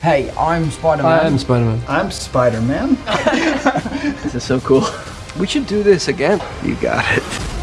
Hey, I'm Spider-Man. I am Spider-Man. I'm Spider-Man. This is so cool. We should do this again. You got it.